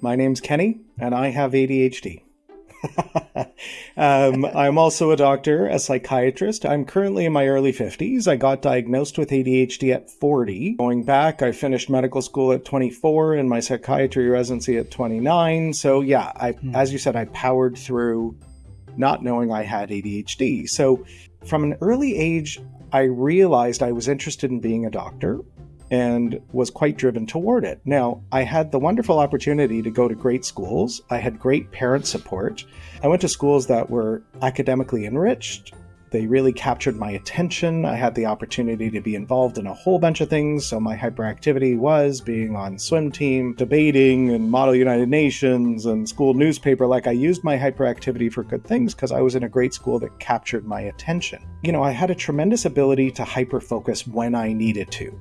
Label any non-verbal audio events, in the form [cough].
My name's Kenny, and I have ADHD. [laughs] um, I'm also a doctor, a psychiatrist. I'm currently in my early 50s. I got diagnosed with ADHD at 40. Going back, I finished medical school at 24 and my psychiatry residency at 29. So, yeah, I, mm. as you said, I powered through not knowing I had ADHD. So, from an early age, I realized I was interested in being a doctor and was quite driven toward it. Now, I had the wonderful opportunity to go to great schools. I had great parent support. I went to schools that were academically enriched. They really captured my attention. I had the opportunity to be involved in a whole bunch of things. So, my hyperactivity was being on swim team, debating, and Model United Nations and school newspaper. Like, I used my hyperactivity for good things because I was in a great school that captured my attention. You know, I had a tremendous ability to hyper focus when I needed to.